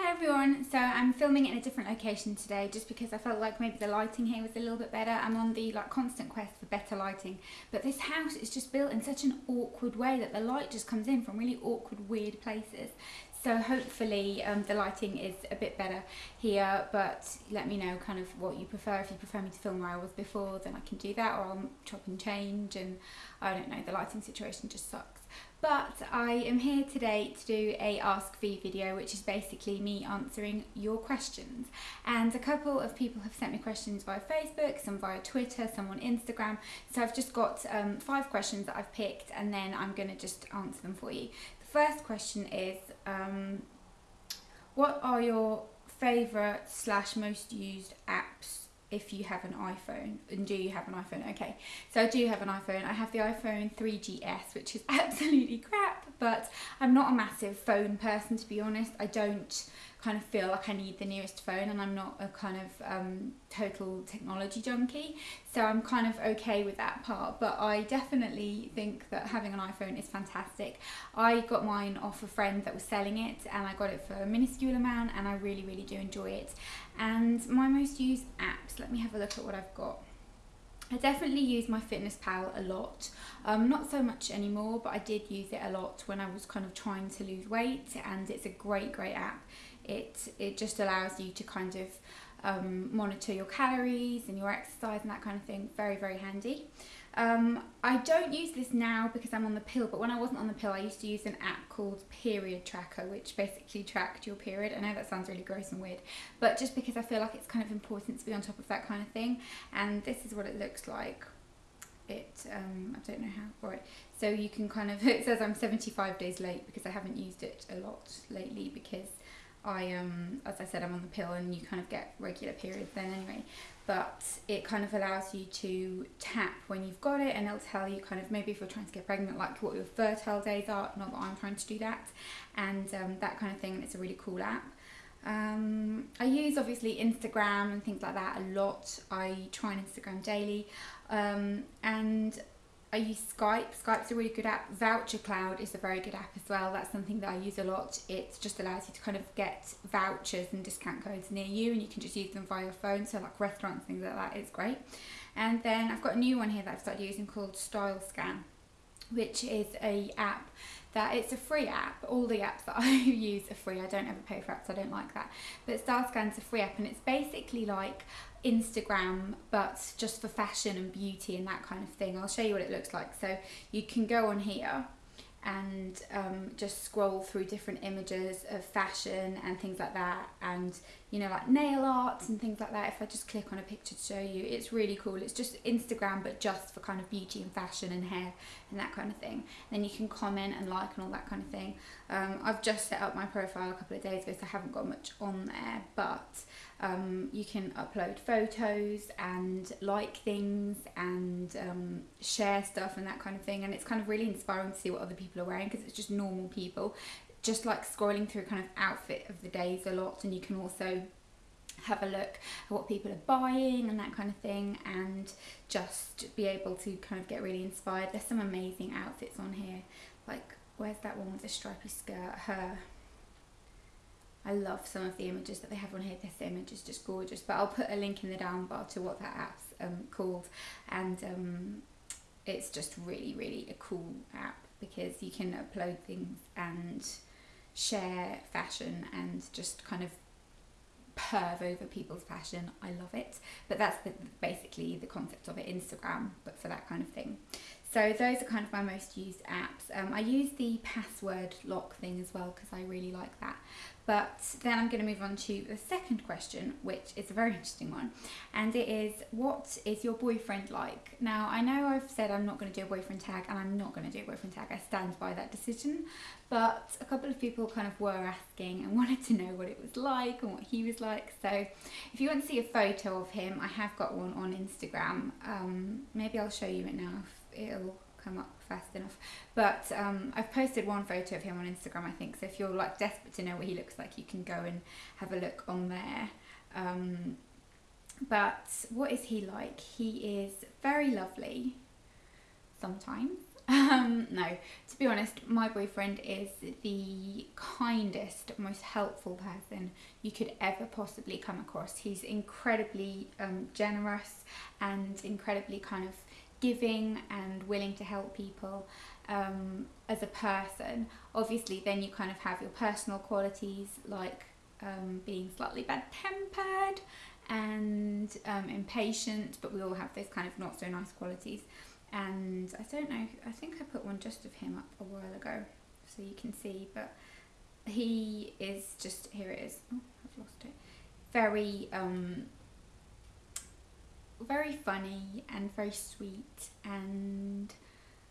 Hi everyone, so I'm filming in a different location today just because I felt like maybe the lighting here was a little bit better. I'm on the like constant quest for better lighting, but this house is just built in such an awkward way that the light just comes in from really awkward, weird places. So hopefully um, the lighting is a bit better here, but let me know kind of what you prefer. If you prefer me to film where I was before, then I can do that, or I'll chop and change, and I don't know, the lighting situation just sucks. But I am here today to do a Ask V video, which is basically me answering your questions. And a couple of people have sent me questions via Facebook, some via Twitter, some on Instagram. So I've just got um, five questions that I've picked, and then I'm going to just answer them for you. First question is, um, what are your favourite slash most used apps if you have an iPhone? And do you have an iPhone? Okay so I do have an iPhone. I have the iPhone 3GS which is absolutely crap but I'm not a massive phone person to be honest. I don't kind of feel like I need the newest phone and I'm not a kind of um, total technology junkie. So I'm kind of okay with that part but I definitely think that having an iPhone is fantastic. I got mine off a friend that was selling it and I got it for a minuscule amount and I really really do enjoy it. And my most used apps let me have a look at what I've got I definitely use MyFitnessPal a lot, um, not so much anymore, but I did use it a lot when I was kind of trying to lose weight and it's a great, great app. It, it just allows you to kind of um, monitor your calories and your exercise and that kind of thing. Very, very handy. Um, I don't use this now because I'm on the pill, but when I wasn't on the pill, I used to use an app called Period Tracker, which basically tracked your period. I know that sounds really gross and weird, but just because I feel like it's kind of important to be on top of that kind of thing. And this is what it looks like. It, um, I don't know how, right. So you can kind of, it says I'm 75 days late because I haven't used it a lot lately because I um as I said I'm on the pill and you kind of get regular periods then anyway. But it kind of allows you to tap when you've got it and it'll tell you kind of maybe if you're trying to get pregnant like what your fertile days are not that I'm trying to do that. And um, that kind of thing and it's a really cool app. Um, I use obviously Instagram and things like that a lot. I try on Instagram daily. Um, and I use Skype. Skype's a really good app. Voucher Cloud is a very good app as well. That's something that I use a lot. It just allows you to kind of get vouchers and discount codes near you and you can just use them via your phone. So like restaurants, things like that, it's great. And then I've got a new one here that I've started using called Style Scan, which is a app that it's a free app. All the apps that I use are free. I don't ever pay for apps. I don't like that. But Style Scan's a free app and it's basically like Instagram but just for fashion and beauty and that kind of thing. I'll show you what it looks like. So you can go on here and um, just scroll through different images of fashion and things like that and you know like nail art and things like that if I just click on a picture to show you it's really cool it's just Instagram but just for kind of beauty and fashion and hair and that kind of thing and then you can comment and like and all that kind of thing um, I've just set up my profile a couple of days ago so I haven't got much on there but um, you can upload photos and like things and um, share stuff and that kind of thing. And it's kind of really inspiring to see what other people are wearing because it's just normal people. Just like scrolling through kind of outfit of the days a lot and you can also have a look at what people are buying and that kind of thing and just be able to kind of get really inspired. There's some amazing outfits on here. Like where's that one with the stripy skirt? Her I love some of the images that they have on here. This image is just gorgeous. But I'll put a link in the down bar to what that app's um, called. And um, it's just really, really a cool app because you can upload things and share fashion and just kind of perv over people's fashion. I love it. But that's the, basically the concept of it, Instagram, but for that kind of thing. So those are kind of my most used apps. Um, I use the password lock thing as well because I really like that. But then I'm going to move on to the second question, which is a very interesting one. And it is, what is your boyfriend like? Now, I know I've said I'm not going to do a boyfriend tag, and I'm not going to do a boyfriend tag. I stand by that decision. But a couple of people kind of were asking and wanted to know what it was like and what he was like. So if you want to see a photo of him, I have got one on Instagram. Um, maybe I'll show you it now it'll come up fast enough. But um, I've posted one photo of him on Instagram, I think. So if you're like desperate to know what he looks like, you can go and have a look on there. Um, but what is he like? He is very lovely sometimes Um, no, to be honest, my boyfriend is the kindest, most helpful person you could ever possibly come across. He's incredibly um, generous and incredibly kind of giving and willing to help people um, as a person. Obviously, then you kind of have your personal qualities like um, being slightly bad tempered and um, impatient, but we all have those kind of not so nice qualities. And I don't know, I think I put one just of him up a while ago so you can see, but he is just, here it is, oh, I've lost it, very, um, very funny and very sweet and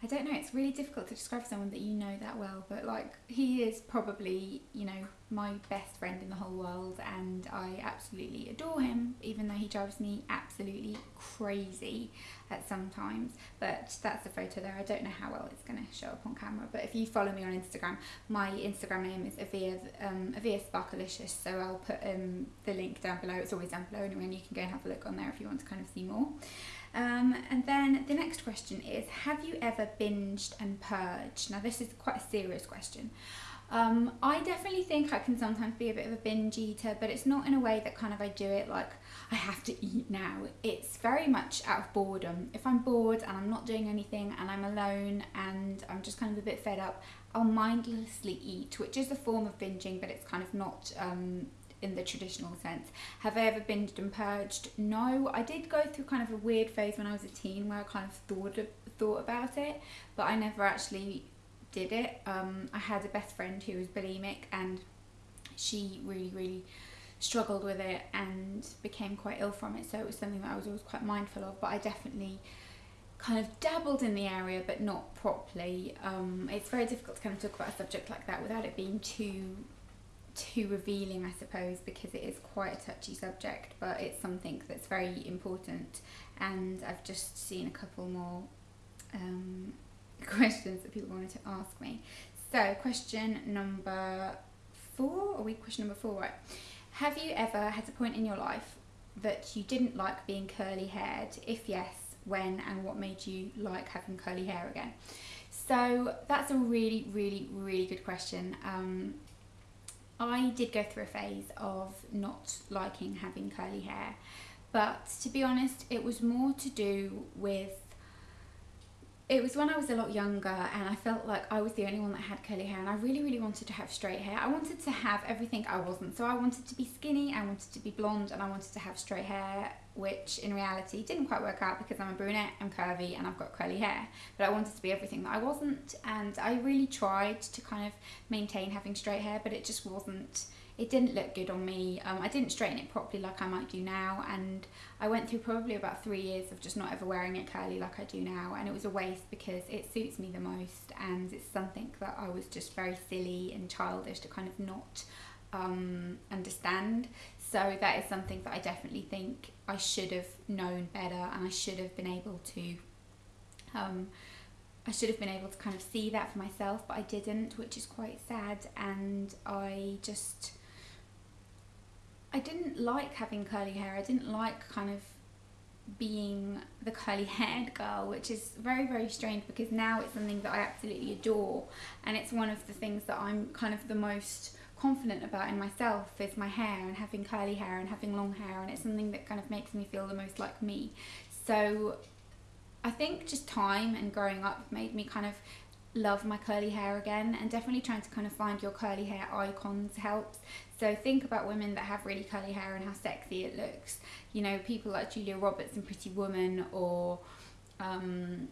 I don't know, it's really difficult to describe someone that you know that well, but like he is probably, you know, my best friend in the whole world and I absolutely adore him, even though he drives me absolutely crazy at sometimes. But that's the photo there. I don't know how well it's going to show up on camera, but if you follow me on Instagram, my Instagram name is Avia, um, Avia Sparkalicious, so I'll put um, the link down below. It's always down below anyway, and you can go and have a look on there if you want to kind of see more. Um, and then the next question is Have you ever binged and purged? Now, this is quite a serious question. Um, I definitely think I can sometimes be a bit of a binge eater, but it's not in a way that kind of I do it like I have to eat now. It's very much out of boredom. If I'm bored and I'm not doing anything and I'm alone and I'm just kind of a bit fed up, I'll mindlessly eat, which is a form of binging, but it's kind of not um, in the traditional sense. Have I ever binged and purged? No, I did go through kind of a weird phase when I was a teen where I kind of thought thought about it, but I never actually did it. Um, I had a best friend who was bulimic, and she really, really struggled with it and became quite ill from it. So it was something that I was always quite mindful of. But I definitely kind of dabbled in the area, but not properly. Um, it's very difficult to kind of talk about a subject like that without it being too too revealing, I suppose, because it is quite a touchy subject, but it's something that's very important. And I've just seen a couple more um, questions that people wanted to ask me. So, question number four, are we question number four, right? Have you ever had a point in your life that you didn't like being curly haired? If yes, when and what made you like having curly hair again? So that's a really, really, really good question. Um, I did go through a phase of not liking having curly hair, but to be honest, it was more to do with. It was when I was a lot younger and I felt like I was the only one that had curly hair and I really, really wanted to have straight hair. I wanted to have everything I wasn't. So I wanted to be skinny, I wanted to be blonde, and I wanted to have straight hair which in reality didn't quite work out because I'm a brunette, I'm curvy, and I've got curly hair. But I wanted to be everything that I wasn't, and I really tried to kind of maintain having straight hair, but it just wasn't. It didn't look good on me. Um, I didn't straighten it properly like I might do now, and I went through probably about three years of just not ever wearing it curly like I do now, and it was a waste because it suits me the most, and it's something that I was just very silly and childish to kind of not um, understand. So that is something that I definitely think I should have known better and I should have been able to um, I should have been able to kind of see that for myself but I didn't which is quite sad and I just I didn't like having curly hair. I didn't like kind of being the curly haired girl which is very very strange because now it's something that I absolutely adore and it's one of the things that I'm kind of the most confident about in myself is my hair and having curly hair and having long hair and it's something that kind of makes me feel the most like me. So I think just time and growing up made me kind of love my curly hair again and definitely trying to kind of find your curly hair icons helps. So think about women that have really curly hair and how sexy it looks. You know, people like Julia Roberts and Pretty Woman or um,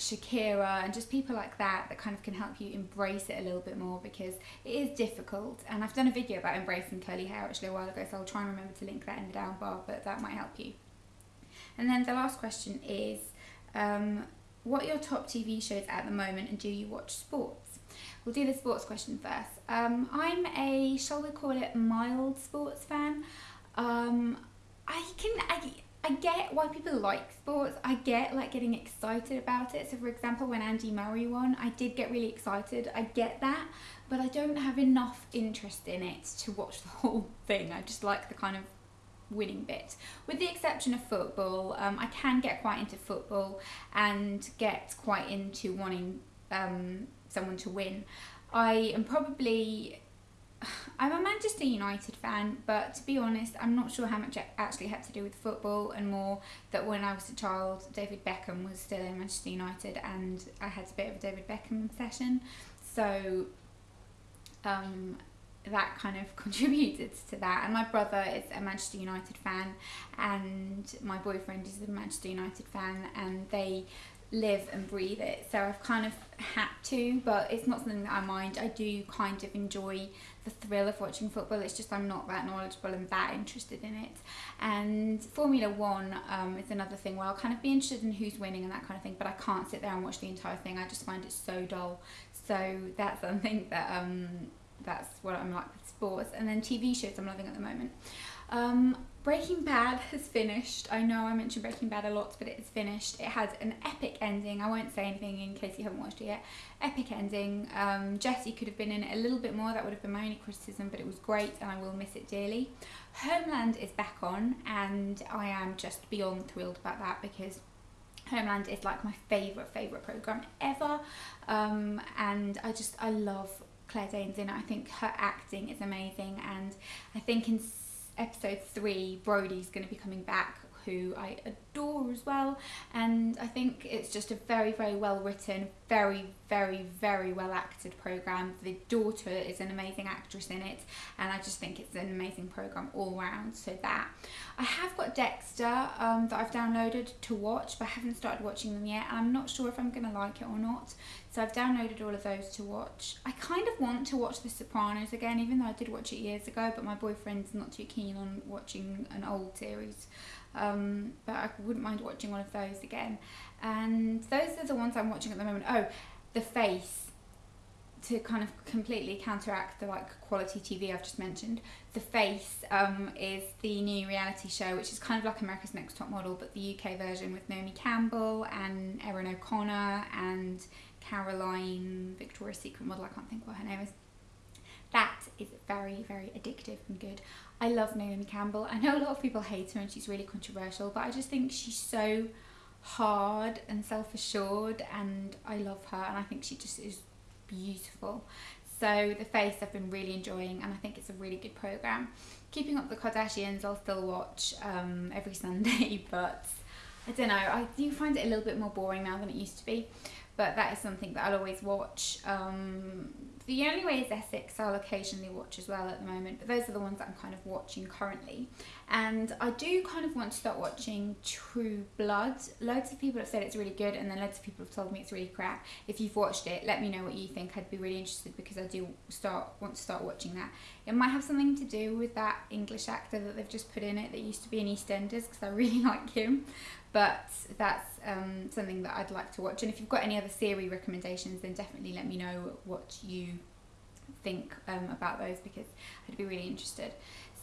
Shakira and just people like that that kind of can help you embrace it a little bit more because it is difficult. And I've done a video about embracing curly hair actually a while ago, so I'll try and remember to link that in the down bar, but that might help you. And then the last question is um, what are your top TV shows at the moment and do you watch sports? We'll do the sports question first. Um, I'm a, shall we call it, mild sports fan. Um, I can, I, I get why people like sports. I get like getting excited about it. So, for example, when Andy Murray won, I did get really excited. I get that, but I don't have enough interest in it to watch the whole thing. I just like the kind of winning bit. With the exception of football, um, I can get quite into football and get quite into wanting um, someone to win. I am probably I'm a Manchester United fan, but to be honest, I'm not sure how much it actually had to do with football and more that when I was a child, David Beckham was still in Manchester United and I had a bit of a David Beckham obsession. So um, that kind of contributed to that. And my brother is a Manchester United fan, and my boyfriend is a Manchester United fan, and they live and breathe it. So I've kind of had to, but it's not something that I mind. I do kind of enjoy the thrill of watching football. It's just I'm not that knowledgeable and that interested in it. And Formula One um, is another thing where I'll kind of be interested in who's winning and that kind of thing, but I can't sit there and watch the entire thing. I just find it so dull. So that's something that um, that's what I'm like with sports. And then TV shows I'm loving at the moment. Um, Breaking Bad has finished. I know I mentioned Breaking Bad a lot, but it is finished. It has an epic ending. I won't say anything in case you haven't watched it yet. Epic ending. Um, Jesse could have been in it a little bit more. That would have been my only criticism, but it was great and I will miss it dearly. Homeland is back on, and I am just beyond thrilled about that because Homeland is like my favourite, favourite programme ever. Um, and I just, I love Claire Danes in it. I think her acting is amazing, and I think in episode three, Brody's going to be coming back, who I adore as well. And I think it's just a very, very well written, very, very, very well acted program. The daughter is an amazing actress in it, and I just think it's an amazing program all round. So that I have got Dexter um, that I've downloaded to watch, but I haven't started watching them yet. I'm not sure if I'm going to like it or not. So I've downloaded all of those to watch. I kind of want to watch The Sopranos again, even though I did watch it years ago, but my boyfriend's not too keen on watching an old series. Um, but I wouldn't mind watching one of those again. And those are the ones I'm watching at the moment. Oh, The Face. To kind of completely counteract the like quality TV I've just mentioned, The Face um, is the new reality show, which is kind of like America's Next Top Model, but the UK version with Naomi Campbell and Erin O'Connor and Caroline, Victoria's Secret model, I can't think what her name is. That is very, very addictive and good. I love Naomi Campbell. I know a lot of people hate her and she's really controversial, but I just think she's so hard and self-assured and I love her and I think she just is beautiful. So The Face I've been really enjoying and I think it's a really good programme. Keeping Up the Kardashians I'll still watch um, every Sunday but I don't know, I do find it a little bit more boring now than it used to be but that is something that I'll always watch. Um, the only way is Essex, I'll occasionally watch as well at the moment, but those are the ones that I'm kind of watching currently. And I do kind of want to start watching True Blood. Loads of people have said it's really good, and then loads of people have told me it's really crap. If you've watched it, let me know what you think. I'd be really interested because I do start want to start watching that. It might have something to do with that English actor that they've just put in it that used to be in EastEnders because I really like him but that's um, something that I'd like to watch. And if you've got any other series recommendations, then definitely let me know what you think um, about those because I'd be really interested.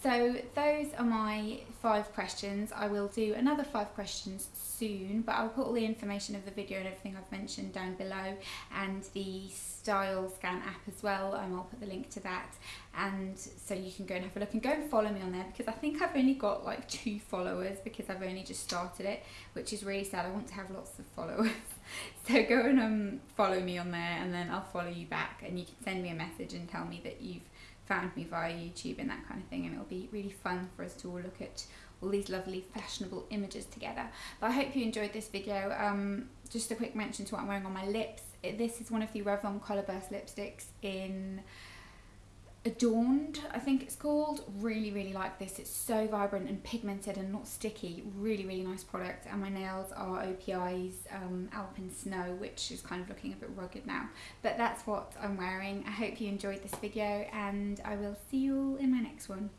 So those are my five questions. I will do another five questions soon, but I'll put all the information of the video and everything I've mentioned down below and the Style Scan app as well. Um, I'll put the link to that and so you can go and have a look and go and follow me on there because I think I've only got like two followers because I've only just started it, which is really sad. I want to have lots of followers. so go and um, follow me on there and then I'll follow you back and you can send me a message and tell me that you've found me via YouTube and that kind of thing and it'll be really fun for us to all look at all these lovely fashionable images together. But I hope you enjoyed this video. Um, just a quick mention to what I'm wearing on my lips. This is one of the Revlon Colourburst lipsticks in Adorned, I think it's called. Really, really like this. It's so vibrant and pigmented and not sticky. Really, really nice product. And my nails are OPI's um, Alpine Snow, which is kind of looking a bit rugged now. But that's what I'm wearing. I hope you enjoyed this video and I will see you all in my next one.